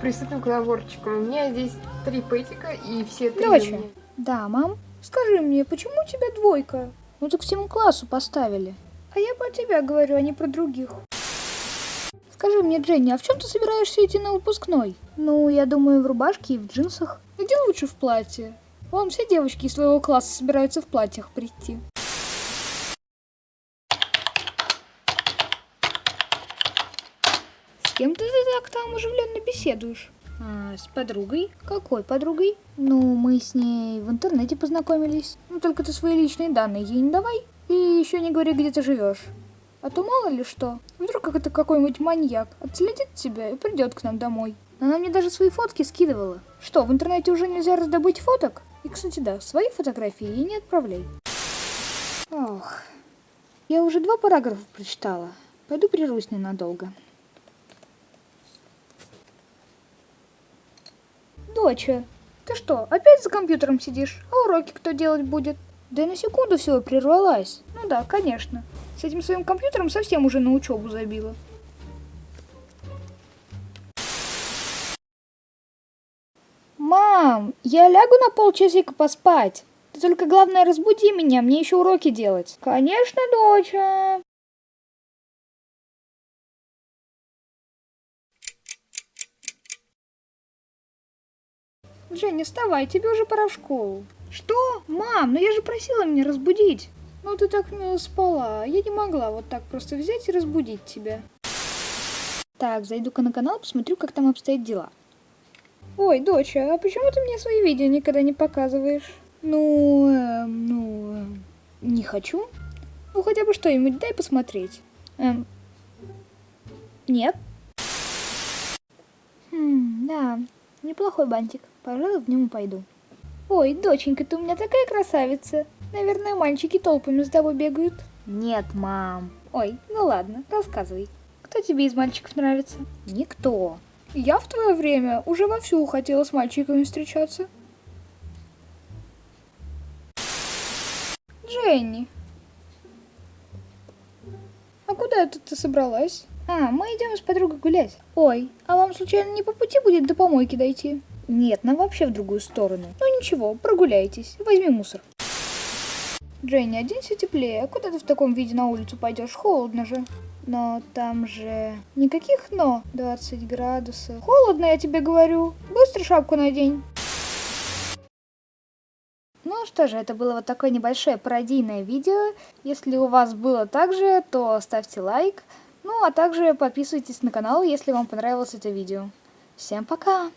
приступим к наборчикам. У меня здесь три пэтика и все три Доча. меня. Да, мам? Скажи мне, почему у тебя двойка? Ну так всему классу поставили. А я про тебя говорю, а не про других. Скажи мне, Дженни, а в чем ты собираешься идти на выпускной? Ну, я думаю, в рубашке и в джинсах. Иди лучше в платье. Вон все девочки из своего класса собираются в платьях прийти. Кем ты так там оживленно беседуешь? А, с подругой? Какой подругой? Ну, мы с ней в интернете познакомились. Ну, только ты свои личные данные ей не давай. И еще не говори, где ты живешь. А то мало ли что. Вдруг как это какой-нибудь маньяк отследит тебя и придет к нам домой. Она мне даже свои фотки скидывала. Что, в интернете уже нельзя раздобыть фоток? И, кстати, да, свои фотографии ей не отправляй. Ох, я уже два параграфа прочитала. Пойду прервусь ненадолго. Доча, ты что, опять за компьютером сидишь? А уроки кто делать будет? Да я на секунду всего прервалась. Ну да, конечно. С этим своим компьютером совсем уже на учебу забила. Мам, я лягу на полчасика поспать. Ты только главное разбуди меня, мне еще уроки делать. Конечно, доча. Женя, вставай, тебе уже пора в школу. Что? Мам, ну я же просила меня разбудить. Ну ты так мило спала, я не могла вот так просто взять и разбудить тебя. Так, зайду-ка на канал, посмотрю, как там обстоят дела. Ой, доча, а почему ты мне свои видео никогда не показываешь? Ну, эм, ну, эм, не хочу. Ну, хотя бы что-нибудь дай посмотреть. Эм, нет. Хм, да, неплохой бантик. Пожалуй, в нем пойду. Ой, доченька, ты у меня такая красавица. Наверное, мальчики толпами с тобой бегают. Нет, мам. Ой, ну ладно, рассказывай. Кто тебе из мальчиков нравится? Никто. Я в твое время уже вовсю хотела с мальчиками встречаться. Дженни. А куда это ты собралась? А, мы идем с подругой гулять. Ой, а вам случайно не по пути будет до помойки дойти? Нет, нам вообще в другую сторону. Ну ничего, прогуляйтесь, возьми мусор. Дженни, оденься теплее. Куда ты в таком виде на улицу пойдешь? Холодно же. Но там же... Никаких но. 20 градусов. Холодно, я тебе говорю. Быстро шапку надень. Ну что же, это было вот такое небольшое пародийное видео. Если у вас было так же, то ставьте лайк. Ну а также подписывайтесь на канал, если вам понравилось это видео. Всем пока!